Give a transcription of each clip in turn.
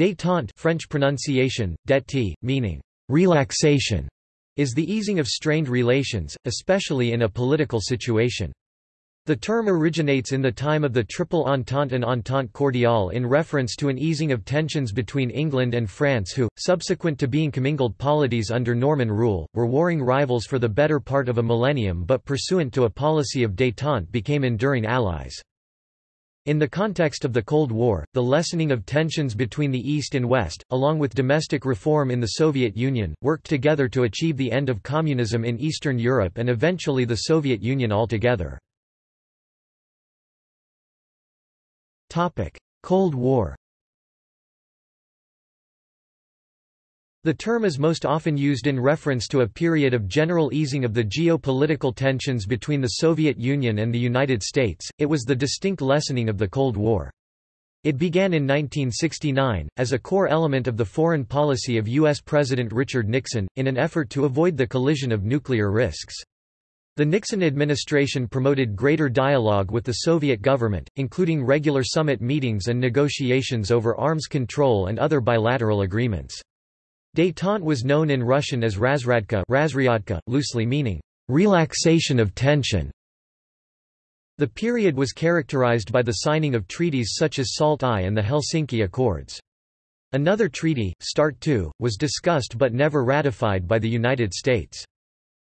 Détente French pronunciation, détente, meaning relaxation, is the easing of strained relations, especially in a political situation. The term originates in the time of the Triple Entente and Entente Cordiale in reference to an easing of tensions between England and France who, subsequent to being commingled polities under Norman rule, were warring rivals for the better part of a millennium but pursuant to a policy of détente became enduring allies. In the context of the Cold War, the lessening of tensions between the East and West, along with domestic reform in the Soviet Union, worked together to achieve the end of communism in Eastern Europe and eventually the Soviet Union altogether. Cold War The term is most often used in reference to a period of general easing of the geopolitical tensions between the Soviet Union and the United States, it was the distinct lessening of the Cold War. It began in 1969, as a core element of the foreign policy of U.S. President Richard Nixon, in an effort to avoid the collision of nuclear risks. The Nixon administration promoted greater dialogue with the Soviet government, including regular summit meetings and negotiations over arms control and other bilateral agreements. Détente was known in Russian as razryadka, loosely meaning, relaxation of tension. The period was characterized by the signing of treaties such as SALT I and the Helsinki Accords. Another treaty, START II, was discussed but never ratified by the United States.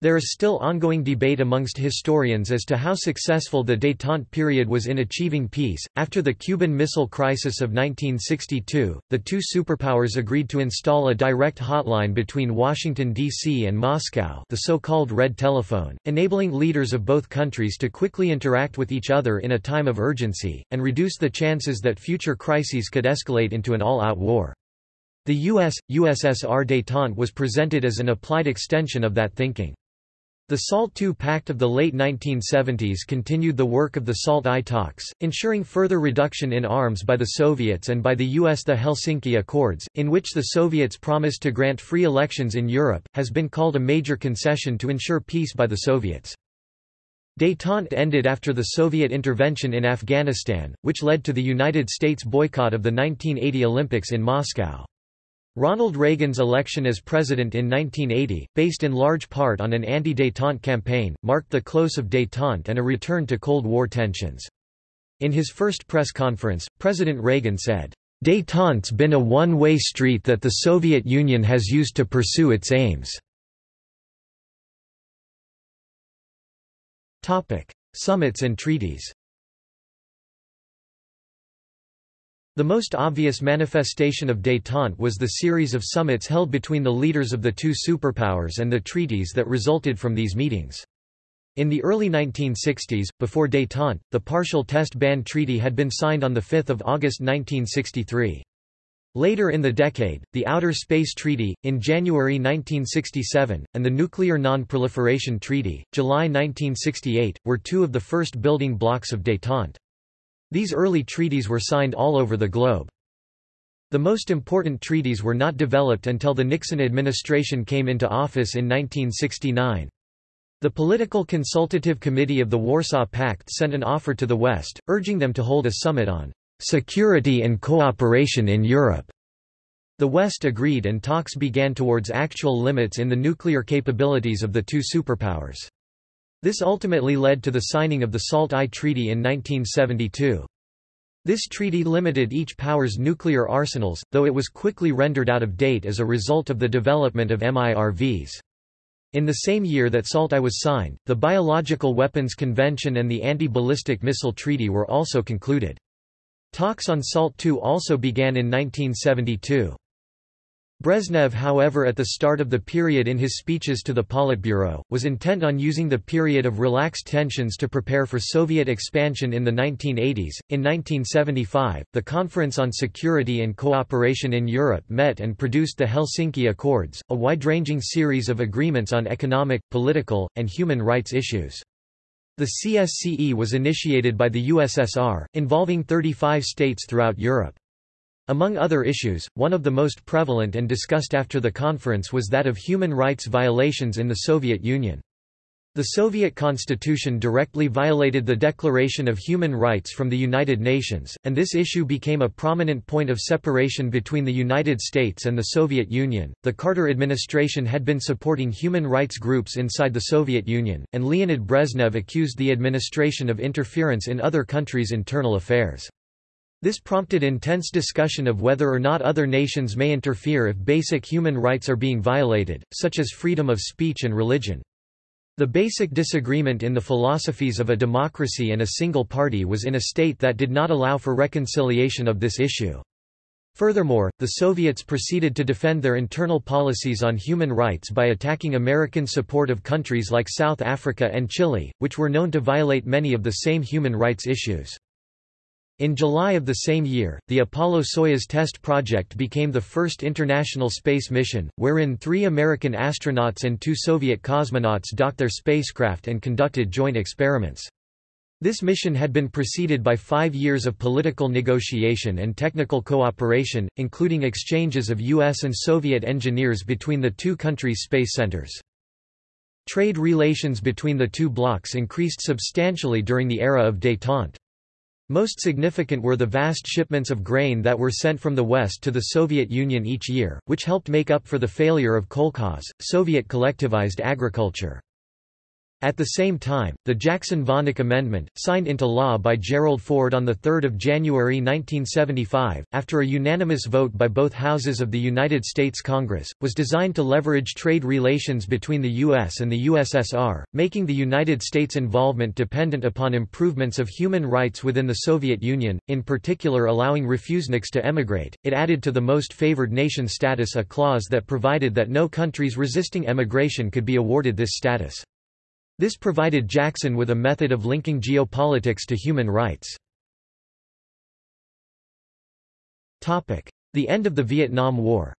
There is still ongoing debate amongst historians as to how successful the détente period was in achieving peace. After the Cuban Missile Crisis of 1962, the two superpowers agreed to install a direct hotline between Washington, D.C. and Moscow, the so-called Red Telephone, enabling leaders of both countries to quickly interact with each other in a time of urgency, and reduce the chances that future crises could escalate into an all-out war. The U.S. USSR détente was presented as an applied extension of that thinking. The SALT II Pact of the late 1970s continued the work of the SALT I talks, ensuring further reduction in arms by the Soviets and by the US. The Helsinki Accords, in which the Soviets promised to grant free elections in Europe, has been called a major concession to ensure peace by the Soviets. Détente ended after the Soviet intervention in Afghanistan, which led to the United States boycott of the 1980 Olympics in Moscow. Ronald Reagan's election as president in 1980, based in large part on an anti-détente campaign, marked the close of détente and a return to Cold War tensions. In his first press conference, President Reagan said, Détente's been a one-way street that the Soviet Union has used to pursue its aims. Summits and treaties The most obvious manifestation of détente was the series of summits held between the leaders of the two superpowers and the treaties that resulted from these meetings. In the early 1960s, before détente, the Partial Test Ban Treaty had been signed on 5 August 1963. Later in the decade, the Outer Space Treaty, in January 1967, and the Nuclear Non-Proliferation Treaty, July 1968, were two of the first building blocks of détente. These early treaties were signed all over the globe. The most important treaties were not developed until the Nixon administration came into office in 1969. The Political Consultative Committee of the Warsaw Pact sent an offer to the West, urging them to hold a summit on security and cooperation in Europe. The West agreed and talks began towards actual limits in the nuclear capabilities of the two superpowers. This ultimately led to the signing of the SALT I Treaty in 1972. This treaty limited each power's nuclear arsenals, though it was quickly rendered out of date as a result of the development of MIRVs. In the same year that SALT I was signed, the Biological Weapons Convention and the Anti-Ballistic Missile Treaty were also concluded. Talks on SALT II also began in 1972. Brezhnev however at the start of the period in his speeches to the Politburo, was intent on using the period of relaxed tensions to prepare for Soviet expansion in the 1980s. In 1975, the Conference on Security and Cooperation in Europe met and produced the Helsinki Accords, a wide-ranging series of agreements on economic, political, and human rights issues. The CSCE was initiated by the USSR, involving 35 states throughout Europe. Among other issues, one of the most prevalent and discussed after the conference was that of human rights violations in the Soviet Union. The Soviet constitution directly violated the Declaration of Human Rights from the United Nations, and this issue became a prominent point of separation between the United States and the Soviet Union. The Carter administration had been supporting human rights groups inside the Soviet Union, and Leonid Brezhnev accused the administration of interference in other countries' internal affairs. This prompted intense discussion of whether or not other nations may interfere if basic human rights are being violated, such as freedom of speech and religion. The basic disagreement in the philosophies of a democracy and a single party was in a state that did not allow for reconciliation of this issue. Furthermore, the Soviets proceeded to defend their internal policies on human rights by attacking American support of countries like South Africa and Chile, which were known to violate many of the same human rights issues. In July of the same year, the Apollo-Soyuz test project became the first international space mission, wherein three American astronauts and two Soviet cosmonauts docked their spacecraft and conducted joint experiments. This mission had been preceded by five years of political negotiation and technical cooperation, including exchanges of U.S. and Soviet engineers between the two countries' space centers. Trade relations between the two blocs increased substantially during the era of détente. Most significant were the vast shipments of grain that were sent from the West to the Soviet Union each year, which helped make up for the failure of kolkhoz, Soviet collectivized agriculture. At the same time, the Jackson-Vanik Amendment, signed into law by Gerald Ford on 3 January 1975, after a unanimous vote by both houses of the United States Congress, was designed to leverage trade relations between the U.S. and the USSR, making the United States' involvement dependent upon improvements of human rights within the Soviet Union, in particular allowing refuseniks to emigrate. It added to the most favored nation status a clause that provided that no countries resisting emigration could be awarded this status. This provided Jackson with a method of linking geopolitics to human rights. The end of the Vietnam War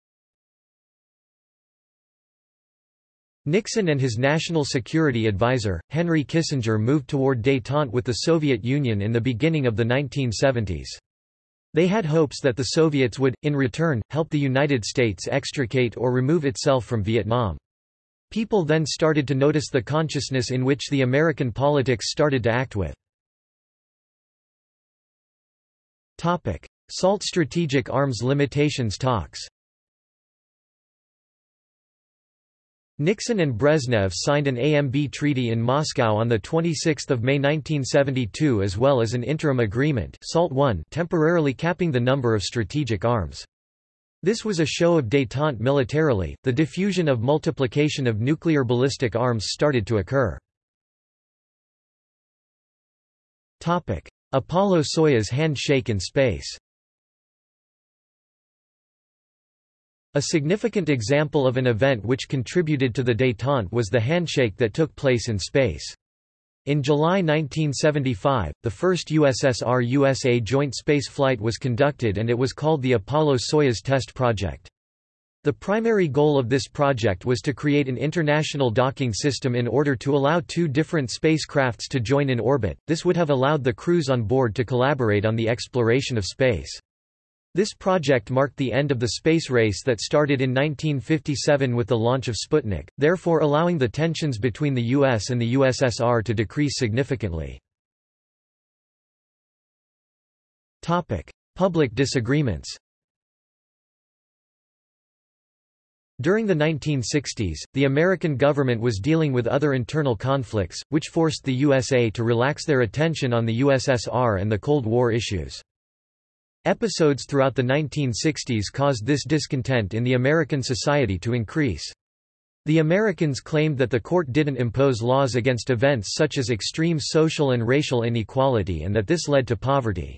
Nixon and his national security advisor, Henry Kissinger moved toward détente with the Soviet Union in the beginning of the 1970s. They had hopes that the Soviets would, in return, help the United States extricate or remove itself from Vietnam. People then started to notice the consciousness in which the American politics started to act with. SALT Strategic Arms Limitations talks Nixon and Brezhnev signed an AMB treaty in Moscow on 26 May 1972 as well as an interim agreement SALT I temporarily capping the number of strategic arms. This was a show of détente militarily, the diffusion of multiplication of nuclear ballistic arms started to occur. Apollo-Soyuz handshake in space A significant example of an event which contributed to the détente was the handshake that took place in space. In July 1975, the first USSR-USA joint space flight was conducted and it was called the Apollo-Soyuz Test Project. The primary goal of this project was to create an international docking system in order to allow two different spacecrafts to join in orbit, this would have allowed the crews on board to collaborate on the exploration of space. This project marked the end of the space race that started in 1957 with the launch of Sputnik, therefore allowing the tensions between the US and the USSR to decrease significantly. Public disagreements During the 1960s, the American government was dealing with other internal conflicts, which forced the USA to relax their attention on the USSR and the Cold War issues. Episodes throughout the 1960s caused this discontent in the American society to increase. The Americans claimed that the court didn't impose laws against events such as extreme social and racial inequality and that this led to poverty.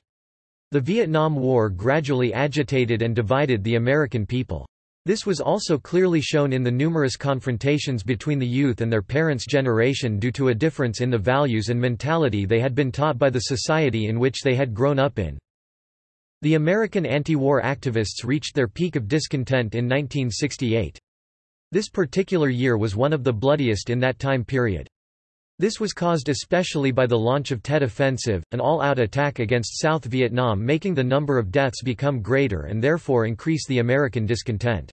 The Vietnam War gradually agitated and divided the American people. This was also clearly shown in the numerous confrontations between the youth and their parents' generation due to a difference in the values and mentality they had been taught by the society in which they had grown up in. The American anti-war activists reached their peak of discontent in 1968. This particular year was one of the bloodiest in that time period. This was caused especially by the launch of Tet Offensive, an all-out attack against South Vietnam making the number of deaths become greater and therefore increase the American discontent.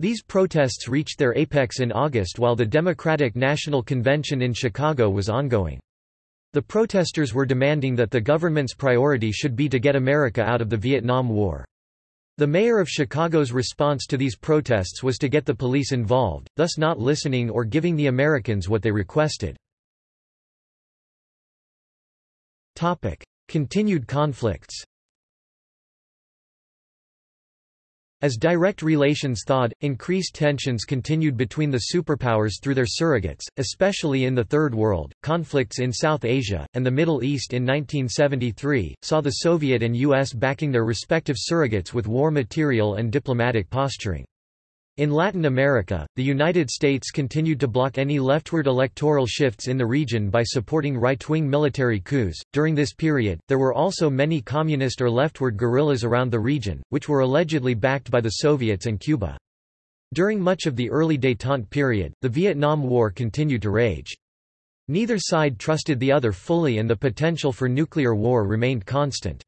These protests reached their apex in August while the Democratic National Convention in Chicago was ongoing. The protesters were demanding that the government's priority should be to get America out of the Vietnam War. The mayor of Chicago's response to these protests was to get the police involved, thus not listening or giving the Americans what they requested. Continued conflicts As direct relations thawed, increased tensions continued between the superpowers through their surrogates, especially in the Third World. Conflicts in South Asia, and the Middle East in 1973, saw the Soviet and U.S. backing their respective surrogates with war material and diplomatic posturing. In Latin America, the United States continued to block any leftward electoral shifts in the region by supporting right-wing military coups. During this period, there were also many communist or leftward guerrillas around the region, which were allegedly backed by the Soviets and Cuba. During much of the early détente period, the Vietnam War continued to rage. Neither side trusted the other fully and the potential for nuclear war remained constant.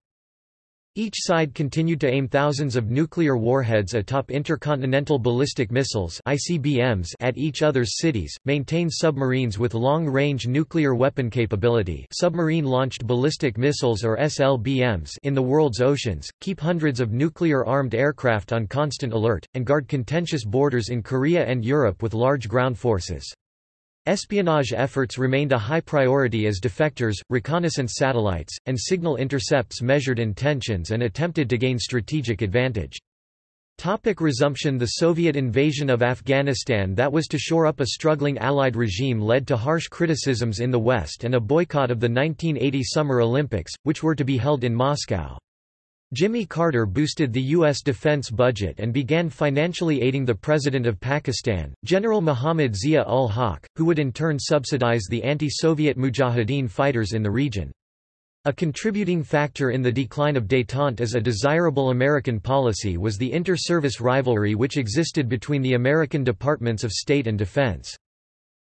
Each side continued to aim thousands of nuclear warheads atop intercontinental ballistic missiles ICBMs at each other's cities, maintain submarines with long-range nuclear weapon capability submarine-launched ballistic missiles or SLBMs in the world's oceans, keep hundreds of nuclear-armed aircraft on constant alert, and guard contentious borders in Korea and Europe with large ground forces. Espionage efforts remained a high priority as defectors, reconnaissance satellites, and signal intercepts measured intentions and attempted to gain strategic advantage. Topic resumption The Soviet invasion of Afghanistan that was to shore up a struggling Allied regime led to harsh criticisms in the West and a boycott of the 1980 Summer Olympics, which were to be held in Moscow. Jimmy Carter boosted the U.S. defense budget and began financially aiding the President of Pakistan, General Muhammad Zia-ul-Haq, who would in turn subsidize the anti-Soviet Mujahideen fighters in the region. A contributing factor in the decline of détente as a desirable American policy was the inter-service rivalry which existed between the American Departments of State and Defense.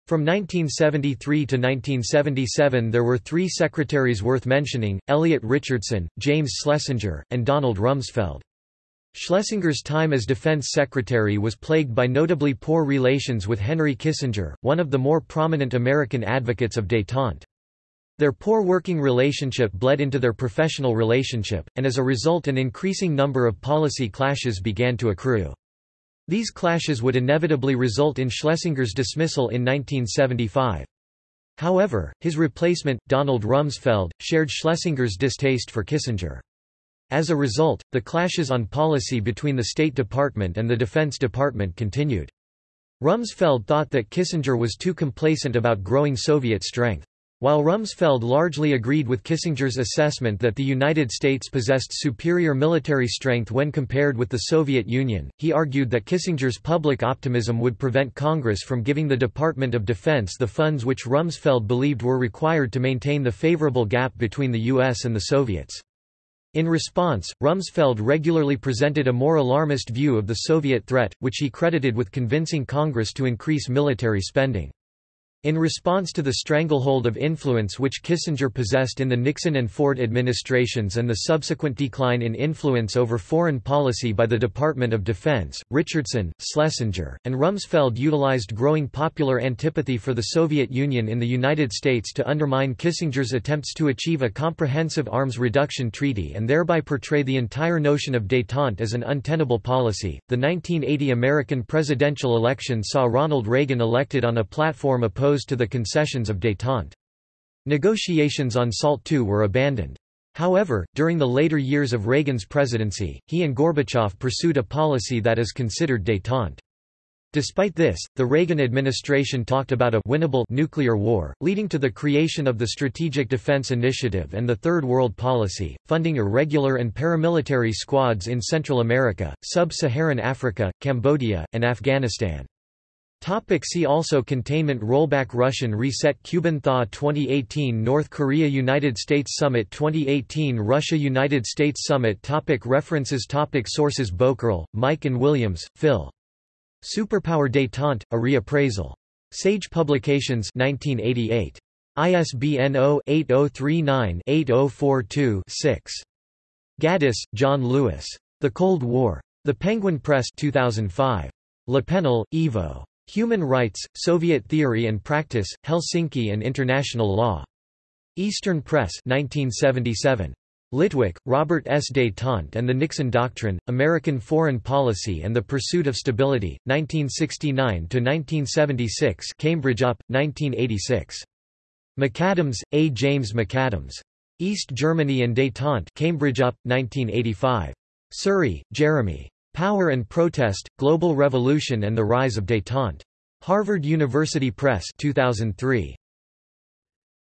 From 1973 to 1977 there were three secretaries worth mentioning, Elliot Richardson, James Schlesinger, and Donald Rumsfeld. Schlesinger's time as defense secretary was plagued by notably poor relations with Henry Kissinger, one of the more prominent American advocates of détente. Their poor working relationship bled into their professional relationship, and as a result an increasing number of policy clashes began to accrue. These clashes would inevitably result in Schlesinger's dismissal in 1975. However, his replacement, Donald Rumsfeld, shared Schlesinger's distaste for Kissinger. As a result, the clashes on policy between the State Department and the Defense Department continued. Rumsfeld thought that Kissinger was too complacent about growing Soviet strength. While Rumsfeld largely agreed with Kissinger's assessment that the United States possessed superior military strength when compared with the Soviet Union, he argued that Kissinger's public optimism would prevent Congress from giving the Department of Defense the funds which Rumsfeld believed were required to maintain the favorable gap between the U.S. and the Soviets. In response, Rumsfeld regularly presented a more alarmist view of the Soviet threat, which he credited with convincing Congress to increase military spending. In response to the stranglehold of influence which Kissinger possessed in the Nixon and Ford administrations and the subsequent decline in influence over foreign policy by the Department of Defense, Richardson, Schlesinger, and Rumsfeld utilized growing popular antipathy for the Soviet Union in the United States to undermine Kissinger's attempts to achieve a comprehensive arms reduction treaty and thereby portray the entire notion of détente as an untenable policy. The 1980 American presidential election saw Ronald Reagan elected on a platform opposed opposed to the concessions of détente. Negotiations on SALT II were abandoned. However, during the later years of Reagan's presidency, he and Gorbachev pursued a policy that is considered détente. Despite this, the Reagan administration talked about a winnable nuclear war, leading to the creation of the Strategic Defense Initiative and the Third World Policy, funding irregular and paramilitary squads in Central America, Sub-Saharan Africa, Cambodia, and Afghanistan. Topic see also Containment Rollback Russian Reset Cuban Thaw 2018 North Korea United States Summit 2018 Russia United States Summit topic References topic Sources Bowker, Mike and Williams, Phil. Superpower Détente, A Reappraisal. Sage Publications 1988. ISBN 0-8039-8042-6. Gaddis, John Lewis. The Cold War. The Penguin Press 2005. Lapenna, Ivo. Human Rights, Soviet Theory and Practice, Helsinki and International Law. Eastern Press 1977. Litwak, Robert S. Détente and the Nixon Doctrine, American Foreign Policy and the Pursuit of Stability, 1969–1976 Cambridge UP, 1986. McAdams, A. James McAdams. East Germany and Détente Cambridge UP, 1985. Suri, Jeremy. Power and Protest, Global Revolution and the Rise of Détente. Harvard University Press 2003.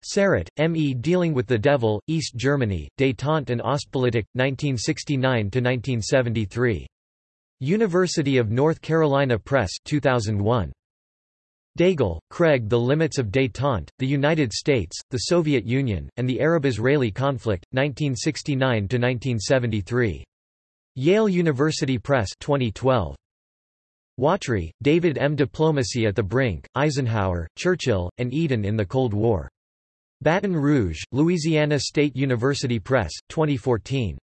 Sarotte, M. E. Dealing with the Devil, East Germany, Détente and Ostpolitik, 1969–1973. University of North Carolina Press 2001. Daigle, Craig The Limits of Détente, The United States, the Soviet Union, and the Arab-Israeli Conflict, 1969–1973. Yale University Press 2012. Watry, David M. Diplomacy at the Brink, Eisenhower, Churchill, and Eden in the Cold War. Baton Rouge, Louisiana State University Press, 2014.